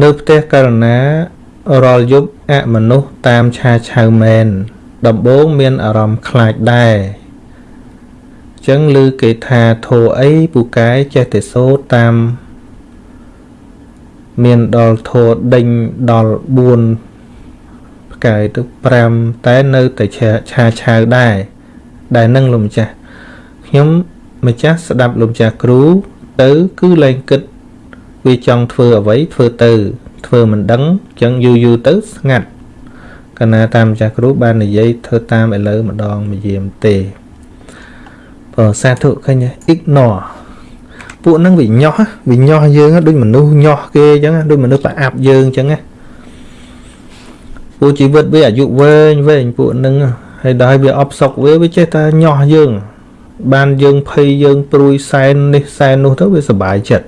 នៅផ្ទះករណារាល់យប់អមនុស្សតាមឆាឆៅមែនដំបូងមានអារម្មណ៍ខ្លាចដែរចឹងឮគេថាធោអីពូកែចេះតែសូត្រតាមមានដល់ធោដេញដល់4ផ្កាយទៅ5តែនៅតែឆាឆាឆៅដែរដែលនឹងលោកម្ចាស់ខ្ញុំម្ចាស់ស្ដាប់លោកម្ចាស់គ្រូទៅគឺលែងគិត វាចង់ធ្វើអ្វីធ្វើទៅ ធ្វើមិនដឹងចឹងយូរយូរទៅស្ងាត់កណាតាមម្ចាស់គ្រូបាននិយាយធ្វើតាមឥឡូវម្ដងម្យាមទេបើសាធុឃើញ ignore ពួកហ្នឹងវាញោះវាញោះយើងដូចមនុស្សញោះគេអញ្ចឹងដូចមនុស្សប្រអាប់យើងអញ្ចឹងណាពួកជីវិតវាអាយុវែងវែងពួកហ្នឹងហើយដល់វាអបសុកវាវាចេះតែញោះយើង បានយើងភ័យយើងព្រួយសែននេះសែននោះទៅវាសុបាយចិត្ត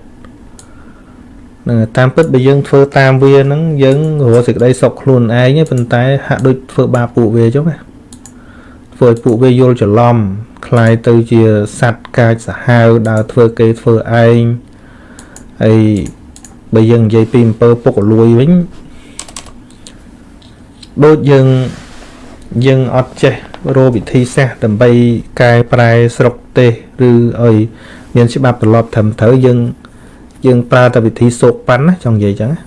នឹងតាមពិតបើយើងធ្វើតាមវាហ្នឹងយើងរកសេចក្តីសុខខ្លួនឯងប៉ុន្តែហាក់ដូចធ្វើបាបពួកវាចុះណាធ្វើឲ្យពួកវាយល់ច្រឡំคล้ายទៅជាសัตว์កាចសាហាវដើរធ្វើគេធ្វើឯងហើយបើយើងនិយាយពីអំពើពុករលួយវិញដូចយើងយើងអត់ចេះរកវិធីសាស្ត្រដើម្បីកែប្រែស្រុកទេសឬឲ្យមានច្បាប់ត្រឡប់ត្រឹមត្រូវយើង យើងប្រើតែវិធីសោកប៉ាន់ណាចង់និយាយចឹងណា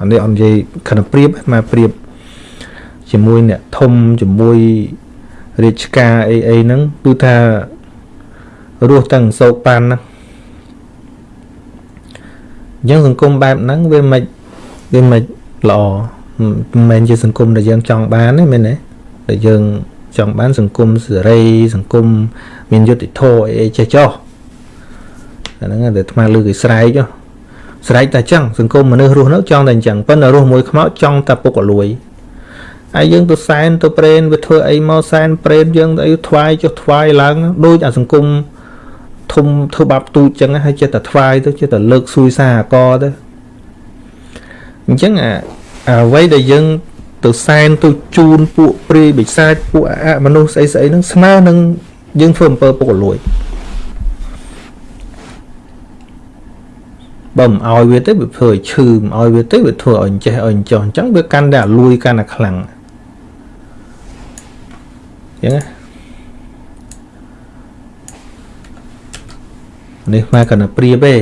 អានេះអត់និយាយខណ្ឌព្រៀបមកព្រៀបជាមួយអ្នកធំជាមួយរាជការអីអីហ្នឹងគឺថារស់ទាំងសោកប៉ាន់ណាអញ្ចឹងសង្គមបែបហ្នឹងវាមិនវាមិនល្អមិនមែនជាសង្គមដែលយើងចង់បានទេមែនទេដែលយើងចង់បានសង្គមសេរីសង្គមមានយុត្តិធម៌អីចេះចោះ អាហ្នឹងដែលថ្មលើគេស្រែកស្រែកតែចឹងសង្គមមនុស្សរស់នៅចង់តែអញ្ចឹងប៉ុន្តែរស់មួយខ្មោចចង់តែពុកអលួយហើយយើងទៅសែនទៅប្រេនវាធ្វើអីមកសែនប្រេនយើងទៅថ្វាយចុះថ្វាយឡើងដូចអាសង្គមធំធ្វើបាបទូចចឹងហើយចិត្តតែថ្វាយទៅចិត្តតែលើកសួយសារអកទៅអញ្ចឹងអាអ្វីដែលយើងទៅសែនទៅជូនពួកព្រាយបិសាចពួកអមនុស្សស្អីស្អីហ្នឹងស្មើនឹងយើងធ្វើអំពើពុករលួយ បើមិនឲ្យវាទៅវាធ្វើឲ្យឈឺមិនឲ្យវាទៅវាធ្វើឲ្យចេះឲ្យចោះអញ្ចឹងវាកាន់តែលួយកាន់តែខ្លាំងអញ្ចឹងនេះមកកណ្ដព្រៀបទេឥ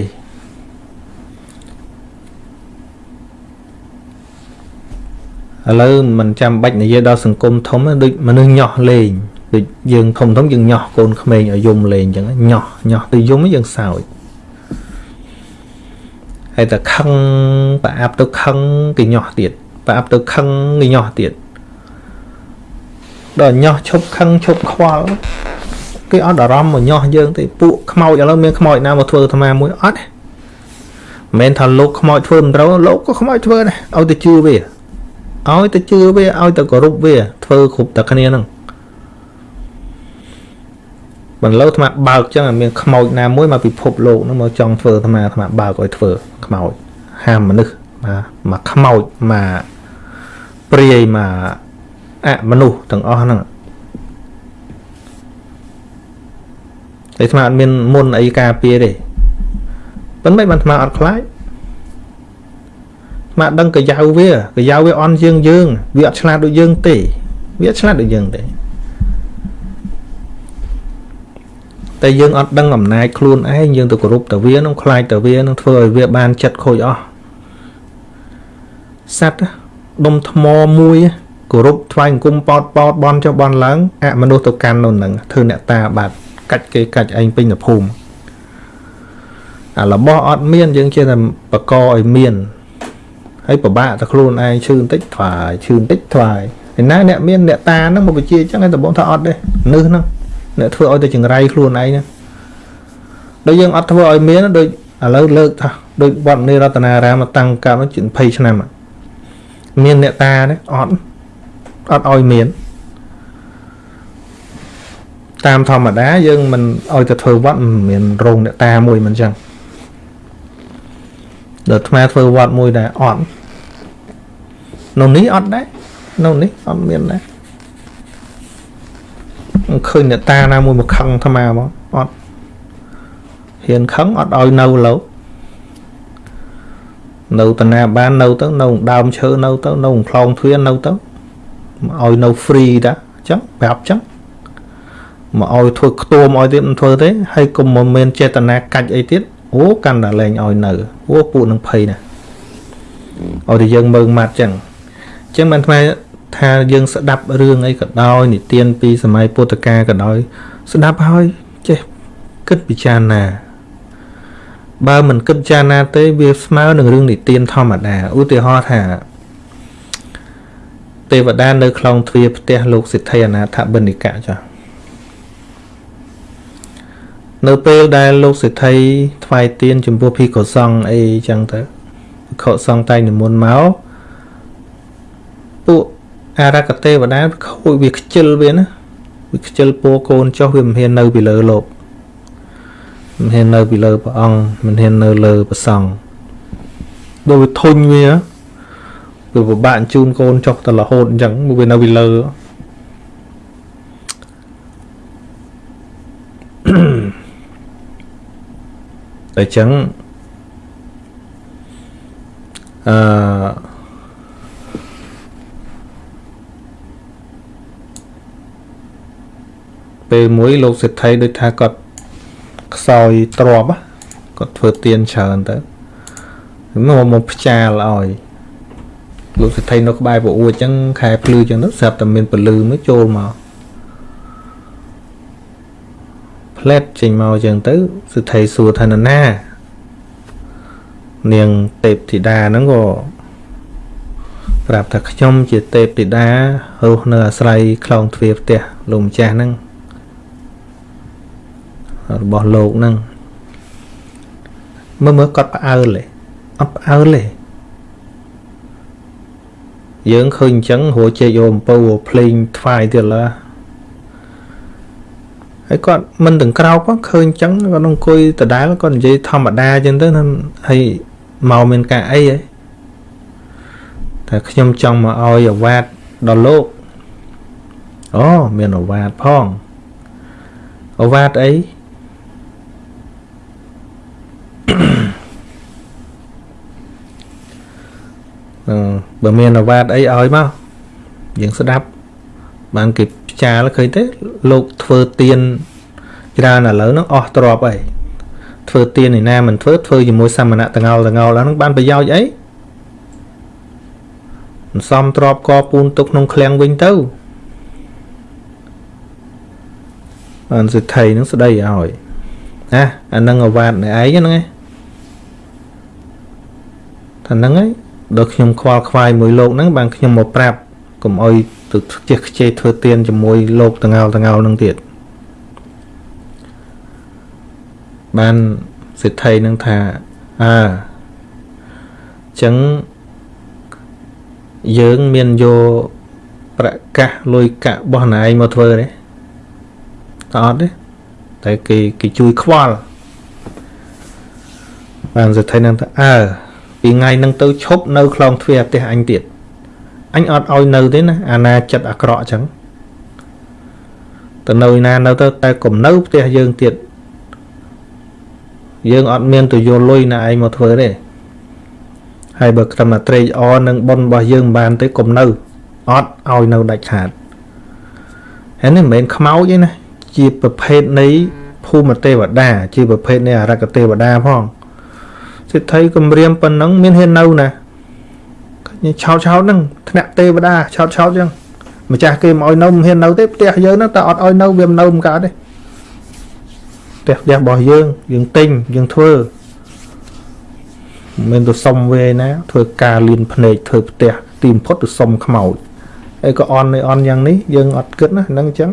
ឡូវមិនចាំបាច់និយាយដល់សង្គមធំដូចមនុស្សញោះលេងដូចយើងធំធំយើងញោះកូនក្មេងឲ្យយំលេងអញ្ចឹងញោះញោះទៅយំយើងសើច ហើយតែខឹងប្រអាប់ទៅខឹងគេញោះទៀតប្រអាប់ទៅខឹងគេញោះទៀតដល់ញោះឈប់ខឹងឈប់ខ្វល់គេអត់អារម្មណ៍មកញោះយើងទេពួកខ្មោចឥឡូវមានខ្មោចណាមកធ្វើអាត្មាមួយអត់ទេមិនមែនថាលោកខ្មោចធ្វើមិនត្រូវលោកក៏ខ្មោចធ្វើដែរឲ្យទៅជឿវាឲ្យទៅជឿវាឲ្យទៅគោរពវាធ្វើគ្រប់តែគ្នាហ្នឹង បន្លៅអាត្មាបើកចឹងមានខ្មោចណាមួយមកពិភពលោកហ្នឹងមកចង់ធ្វើអាត្មាអាត្មាបើកឲ្យធ្វើខ្មោចហាមមនុស្សមកមកខ្មោចមកព្រាយមកអមនុស្សទាំងអស់ហ្នឹងតែអាត្មាអត់មានមុនអីការពារទេប៉ុន្តែបានអាត្មាអត់ខ្លាចអាត្មាដឹងកាយៅវាកាយៅវាអន់យើងយើងវាអត់ឆ្លាតដូចយើងទេវាអត់ឆ្លាតដូចយើងទេ តែយើងអត់ដឹងអំណាចខ្លួនឯងយើងទៅគោរពតែវានឹងខ្លាចតែវានឹងធ្វើឲ្យវាបានចិត្តខូចអស់សัตว์ដុំថ្មមួយគោរពថ្វាយអង្គមប៉ោតប៉ោតបនចុះបនឡើងអមនុស្សទៅកាន់នៅនឹងធ្វើអ្នកតាបាត់កាច់គេកាច់ឯងពេញទៅភូមិអារបស់អត់មានយើងជាតែបកឲ្យមានហើយពិបាកតែខ្លួនឯងឈឺបន្តិចថ្វាយឈឺបន្តិចថ្វាយឯណាអ្នកមានអ្នកតាហ្នឹងមកបជាអញ្ចឹងឯងតបងថាអត់ទេនឹសហ្នឹង អ្នកធ្វើឲ្យតែចង្រៃខ្លួនឯងណាដូចយើងអត់ធ្វើឲ្យមានដូចឥឡូវលើកថាដូចវត្តនីរតនារាមតាំងកាលនោះជា20ឆ្នាំមានអ្នកតាទេអត់អត់ឲ្យមានតាមធម្មតាយើងមិនឲ្យទៅធ្វើវត្តមិនមានរោងអ្នកតាមួយមិនចឹងដល់ថ្មធ្វើវត្តមួយដែរអត់នៅនេះអត់ដែរនៅនេះអត់មានដែរ ឃើញអ្នកតាណាមួយមកខឹងអាត្មាមកអត់ហ៊ានខឹងអត់ឲ្យនៅលោកនៅតាណាបាននៅទៅនៅដើមឈើនៅទៅនៅខ្លងទ្វារនៅទៅមកឲ្យនៅ free តាអញ្ចឹងប្រាប់អញ្ចឹងមកឲ្យធ្វើខ្ទួមឲ្យទៀតមិនធ្វើទេហើយកុំមិនមានចេតនាកាច់អីទៀតអូកាន់តែលែងឲ្យនៅអូពួកនឹងភ័យណាឲ្យតែយើងមើងម៉ាត់ចឹងអញ្ចឹងបានថ្ម ថាយើងស្ដាប់រឿងអីក៏ដោយនិទានពីសម័យពុទ្ធកាលក៏ដោយ ស្ដាប់ហើយចេះគិតពិចារណាបើមិនគិតពិចារណាទេវាស្មើនឹងរឿងនិទានធម្មតាឧទាហរណ៍ថាទេវតានៅខ្លងទ្វារផ្ទះលោកសិទ្ធិអនាថបិនិកៈចា៎នៅពេលដែលលោកសេដ្ឋីថ្វាយទៀនចំពោះភិក្ខុសង្ឃអីចឹងទៅភិក្ខុសង្ឃតែងនិមន្តមកពួក អារកទេវតាខូចវាខ្ជិលវាណាវាខ្ជិលពោកូនចុះវាមិនហ៊ាននៅពីលើលោកមិនហ៊ាននៅពីលើព្រះអង្គមិនហ៊ាននៅលើព្រះសង្ឃដូចវាធុញវាវាពិបាកជូនកូនចុះទៅរហូតអញ្ចឹងវានៅពីលើ Mm-hmm. អញ្ចឹងអឺ ពេលមួយលោកសេដ្ឋីដូចថាគាត់ខ្សោយទ្របគាត់ធ្វើទៀនច្រើនទៅមកមកផ្ចាលឲ្យលោកសេដ្ឋីនៅក្បែរពអួចអញ្ចឹងខែភ្លឺអញ្ចឹងទៅស្រាប់តែមានពលឺមួយចូលមកផ្លែតចេញមកចឹងទៅសិទ្ធិសួរថាណានានាងទេពធីតាហ្នឹងក៏ប្រាប់ថាខ្ញុំជាទេពធីតារស់នៅអាស្រ័យខ្លងទ្វារផ្ទះលោកម្ចាស់ហ្នឹង របស់លោកហ្នឹងមើលមើលគាត់ផ្អើលទេអត់ផ្អើលទេយើងឃើញអញ្ចឹងរួចជែកយកអំពៅភ្លេងថ្វាយទៀតឡើហើយគាត់មិនទាំងក្រោកឃើញអញ្ចឹងគាត់អង្គុយដដែលគាត់និយាយធម្មតាអញ្ចឹងទៅហើយមកមានការអីហ៎តែខ្ញុំចង់មកឲ្យអាវ៉ាតដល់លោកអូមានអាវ៉ាតផងអាវ៉ាតអីអឺ បើមានអាវ៉ាតអីឲ្យមកយើងស្ដាប់បានគេចាលឃើញទេលោកធ្វើទៀនច្រើនឥឡូវហ្នឹងអស់ទ្របអីធ្វើទៀនឯណាមិនធ្វើធ្វើជាមួយសមណៈតងោលតងោលហ្នឹងបានប្រយោជន៍អីមិនសមទ្របកពូនទុកក្នុងឃ្លាំងវិញទៅបានសិទ្ធិនឹងស្ដីឲ្យណាអានឹងអវាតនៃឯងហ្នឹងឯង ថាហ្នឹងឯងដល់ខ្ញុំខ្វល់ខ្វាយមួយលោកហ្នឹងបានខ្ញុំមកប្រាប់កុំអោយទៅខ្ជិះខ្ជិះធ្វើទៀនជាមួយលោកតងោលតងោលនឹងទៀតបានសិទ្ធិនឹងថាអើចឹងយើងមានយកប្រកាសលុយកាក់របស់ណៃមកធ្វើទេតអត់ទេតែគេគេជួយខ្វល់បានសិទ្ធិនឹងថាអើ ពីថ្ងៃនឹងទៅឈប់នៅខ្លងទ្វារផ្ទះអញទៀតអញអត់ឲ្យនៅទេណាអាណាចិត្តអាក្រក់អញ្ចឹងទៅនៅណានៅទៅតែកុំនៅផ្ទះយើងទៀតយើងអត់មានទៅយកលុយណាឯងមកធ្វើទេហើយបើក្រុមតែត្រេកអរនឹងប៉ុនរបស់យើងមិនបានទេកុំនៅអត់ឲ្យនៅដាច់ខាតហើយនេះមិនមែនខ្មោចទេណាជាប្រភេទនៃភូមិទេវតា ជាប្រភេទនៃអរិកទេវតាផង សិទ្ធិគម្រាមប៉ុណ្ណឹងមានហ៊ាននៅណាឆោតឆោតហ្នឹងថ្នាក់ទេវតាឆោតឆោតចឹងម្ចាស់គេមកឲ្យនៅមិនហ៊ាននៅទេផ្ទះយើងហ្នឹងតែអត់ឲ្យនៅវាមិននៅមិនកើតទេផ្ទះផ្ទះរបស់យើងយើងទិញយើងធ្វើមិនទៅសុំវេណា ធ្វើការលៀនភ្នែកធ្វើផ្ទះទីបំផុតទៅសុំខ្មោចហើយក៏អន់នេះអន់យ៉ាងនេះយើងអត់គិតណាហ្នឹងអញ្ចឹង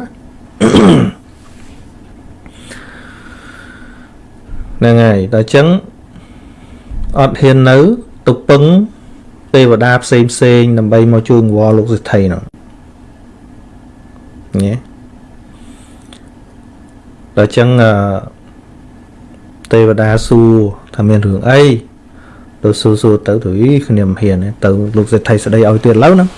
ហ្នឹងហើយដល់អញ្ចឹង អត់ហ៊ាននៅទៅពឹងទេវតាផ្សេងផ្សេងដើម្បីមកជួយអង្វរលោកសិទ្ធិនោះញ៉េដល់ចឹងទេវតាសួរថាមានរឿងអីទៅសួរសួរទៅទៅអីគ្នាមិនហ៊ានទៅលោកសេដ្ឋីស្ដីឲ្យទៀតឡូវហ្នឹង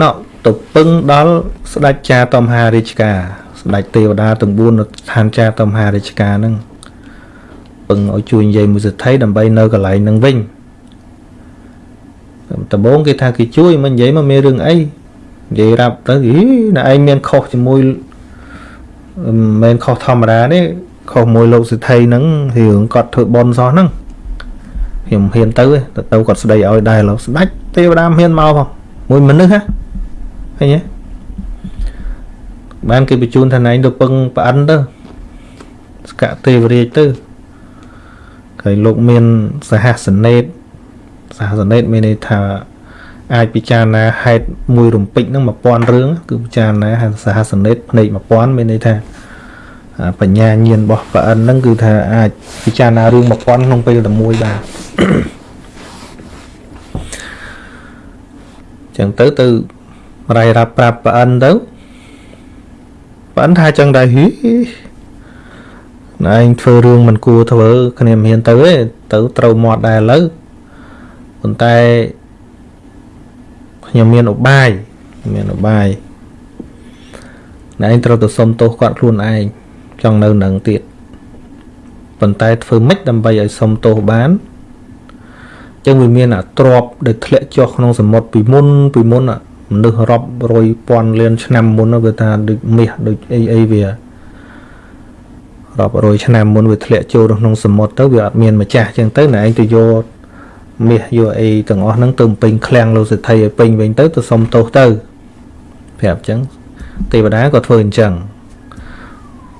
ណោទៅពឹងដល់ស្ដេចចាតមហារាជការស្ដេចទេវតាទាំង4នៅឋានចាតមហារាជការហ្នឹង ពឹងឲ្យជួយនិយាយមួយសិទ្ធិដើម្បីនៅកន្លែងនឹងវិញដំបូងគេថាគេជួយមិននិយាយមកមានរឿងអីនិយាយរាប់ទៅអីណែឯងមានខុសជាមួយមិនមែនខុសធម្មតាទេខុសមួយលោកសិទ្ធិហ្នឹងរឿងគាត់ធ្វើបន់សោះហ្នឹងខ្ញុំហ៊ានទៅទៅទៅគាត់ស្ដីឲ្យដែរលោកស្ដាច់ទេវតាហ៊ានមកផងមួយមនុស្សហ៎ឃើញទេបានគេបញ្ជូនថាណែទៅពឹងប្រអិនទៅស្កាក់ទេវរាជទៅ ហើយលោកមានសហសនេតសហសនេតមានន័យថាអាចពិចារណាហេតុមួយរំពេចហ្នឹង1000រឿងគឺពិចារណាសហសនេតភ្នែក1000មានន័យថាបញ្ញាញាណរបស់ប្រអិនហ្នឹងគឺថាអាចពិចារណារឿង1000ក្នុងពេលតែមួយបានចឹងទៅទៅរាយរាប់ប្រាប់ប្រអិនទៅប្រអិនថាចឹងដែរហី ណែឯងធ្វើរឿងមិនគួរធ្វើគ្នាមិនហ៊ានទៅទេទៅត្រូវមាត់ដែរឥឡូវប៉ុន្តែខ្ញុំមានឧបាយមានឧបាយណែឯងត្រូវទៅសុំទោសគាត់ខ្លួនឯងចង់នៅនឹងទៀតប៉ុន្តែធ្វើម៉េចដើម្បីឲ្យសុំទោសបានចឹងវាមានអាទ្របដែលធ្លាក់ចុះក្នុងសមុទ្រពីមុនពីមុនមនុស្សរាប់រយពាន់លានឆ្នាំមុនវាថាដូចមាសដូចអីអីវា រាប់រយឆ្នាំមុនវាធ្លាក់ចូលក្នុងសមុទ្រទៅវាអត់មានម្ចាស់ចឹងទៅណែឯងទៅយកមាសយកអីទាំងអស់ហ្នឹងទៅពេញឃ្លាំងលោកសិទ្ធិឲ្យពេញវិញទៅទៅសុំទោសទៅប្រាប់ចឹងទេវតាក៏ធ្វើអញ្ចឹង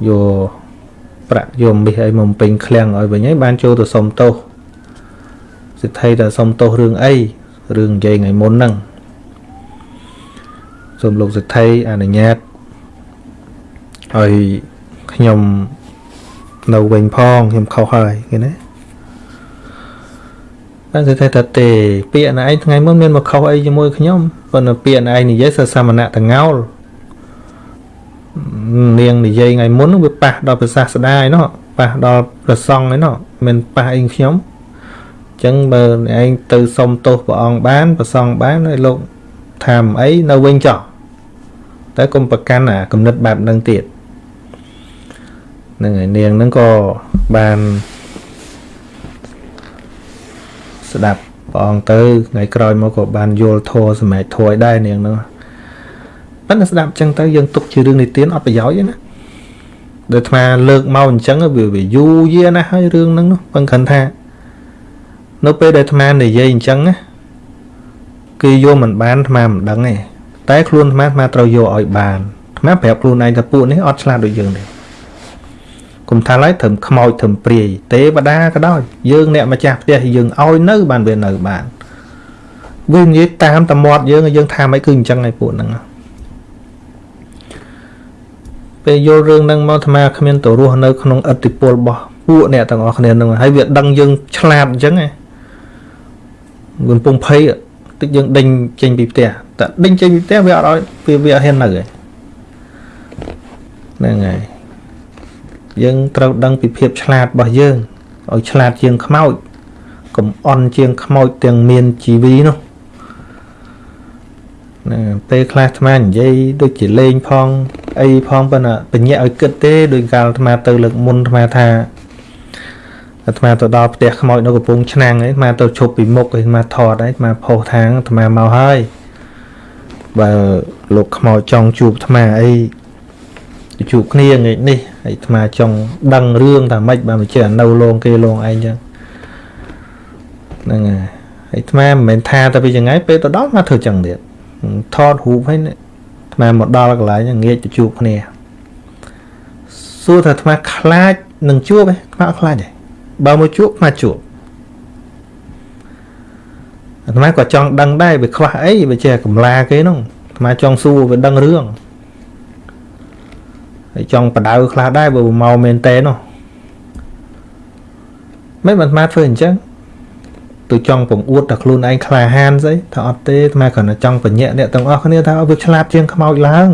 យកប្រាក់យកមាសអីមកពេញឃ្លាំងឲ្យវិញហើយបានចូលទៅសុំទោសសិទ្ធិតែសុំទោសរឿងអីរឿងនិយាយថ្ងៃមុនហ្នឹងសូមលោកសិទ្ធិអនុញ្ញាតឲ្យខ្ញុំ នៅវិញផងខ្ញុំខុសហើយឃើញទេបានសិទ្ធិថាទេពាក្យណឯងថ្ងៃមុនមានមកខុសអីជាមួយខ្ញុំប៉ុន្តែពាក្យណឯងនិយាយសសមណៈតងោលនាងនិយាយថ្ងៃមុនវាប៉ះដល់ប្រសាស្ដាឯណោះប៉ះដល់ប្រសង់ឯណោះមិនប៉ះអីខ្ញុំអញ្ចឹងបើឯងទៅសុំទោសព្រះអង្គបានប្រសង់បានហើយលោកថាមិនអីនៅវិញចោះតែកុំប្រកាន់អាគំនិតបែបហ្នឹងទៀតហ្នឹងហើយនាងហ្នឹងក៏បានស្ដាប់ព្រះអង្គទៅថ្ងៃក្រោយមកក៏បានយល់ធម៌សម្រាប់ធម៌ឲ្យដែរនាងហ្នឹងប៉ុន្តែស្ដាប់ចឹងទៅយើងទុកជារឿងនិទានអត់ប្រយោជន៍ទេណាដូចអាលើកមកអញ្ចឹងវាវាយូរយារណាស់ហើយរឿងហ្នឹងនោះប៉ុន្តែគាត់ថានៅពេលដែលអាត្មានិយាយអញ្ចឹងណាគេយកមិនបានអាត្មាមិនដឹងទេតែខ្លួនអាត្មាអាត្មាត្រូវយកឲ្យបានអាត្មាប្រាប់ខ្លួនឯងថាពួកនេះអត់ឆ្លាតដូចយើងទេ គុំថាឡើយត្រឹមខ្មោចត្រឹមព្រាយទេវតាក៏ដោយយើងអ្នកម្ចាស់ផ្ទះយើងឲ្យនៅបានវានៅបានវានិយាយតាមតមាត់យើងយើងថាមិនគឺអញ្ចឹងឯពួកហ្នឹងពេលយល់រឿងហ្នឹងមកអាត្មាគ្មានទៅរស់នៅក្នុងអតិពលរបស់ពួកអ្នកទាំងអស់គ្នាហ្នឹងហើយវាដឹងយើងឆ្លាតអញ្ចឹងឯងកំពុងភ័យតិចយើងដេញចេញពីផ្ទះតែដេញចេញពីផ្ទះវាអត់ឲ្យវាវាអត់ហ៊ាននៅឯហ្នឹងហើយ យើងត្រូវដឹងពីភាពឆ្លាតរបស់យើងឲ្យឆ្លាតជាងខ្មោចកុំអន់ជាងខ្មោចទាំងមានជីវីនោះណាពេលខ្លះអាត្មានិយាយដូចជាលេងផងអីផងប៉ុន្តែបញ្ញាឲ្យគិតទេដោយកាលអាត្មាទៅលើកមុនអាត្មាថាអាត្មាទៅដល់ផ្ទះខ្មោចនៅកំពង់ឆ្នាំងឯងអាត្មាទៅឈប់ពីមុខឯងអាត្មាថតឯងអាត្មាផុសທາງអាត្មាមកហើយបើលោកខ្មោចចង់ជួបអាត្មាអី ជួបគ្នាថ្ងៃនេះហើយអាត្មាចង់ដឹងរឿងថាម៉េចបើមិនចេះនៅលងគេលងឯងចឹងហ្នឹងហើយហើយអាត្មាមិនមែនថាតែពីចង្ងាយពេលទៅដល់មកធ្វើចឹងទៀតថតរូបហើយអាត្មាមកដល់កន្លែងងាកទៅជួបគ្នាសួរថាអាត្មាខ្លាចនឹងជួបឯងអាត្មាអត់ខ្លាចទេបើមកជួបអាជួបអាត្មាក៏ចង់ដឹងដែរវាខ្វះអីវាចេះកំឡាគេនោះអាត្មាចង់សួរវាដឹងរឿងហើយ ចង់បដៅខ្លះដែរបើមកមែនតើនោះមិនអាត្មាធ្វើអញ្ចឹងទៅចង់ពងអួតតែខ្លួនឯងក្លាហានស្អីថាអត់ទេអាត្មាគ្រាន់តែចង់បញ្ញាក់អ្នកទាំងអស់គ្នាថាវាឆ្លាតជាងខ្មោចឡើង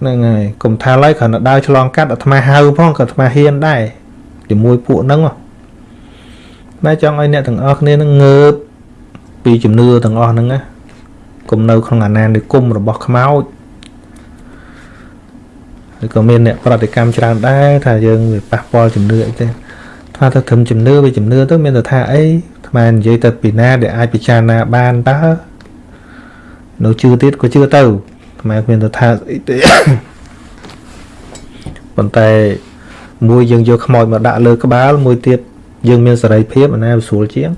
ហ្នឹងហើយកុំថាឡើយគ្រាន់តែដើរឆ្លងកាត់អាត្មាហៅផងក៏អាត្មាហ៊ានដែរជាមួយពួកហ្នឹងម៉ែចង់ឲ្យអ្នកទាំងអស់គ្នានឹងងើបពីជំនឿទាំងអស់ហ្នឹងណាកុំនៅក្នុងអាណានិគមរបស់ខ្មោច ឬក៏មានអ្នកប្រតិកម្មច្រើនដែរថាយើងវាប៉ះពាល់ជំនឿអីទេថាទៅត្រឹមជំនឿវាជំនឿទៅមានតែថាអីថ្មនិយាយទៅពីណាដែលអាចពិចារណាបានតើនៅជឿទៀតក៏ជឿទៅថ្មគ្មានទៅថាស្អីទេប៉ុន្តែមួយយើងយកខ្មោចមកដាក់លើក្បាលមួយទៀតយើងមានសេរីភាពអាណាវាស្រួលជាង